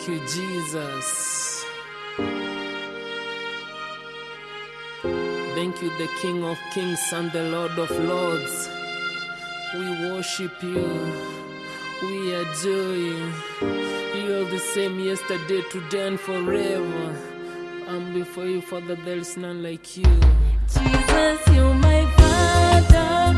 Thank you, Jesus. Thank you, the King of Kings and the Lord of Lords. We worship you. We adore you. You're the same yesterday, today, and forever. And before you, Father, there is none like you. Jesus, you're my Father.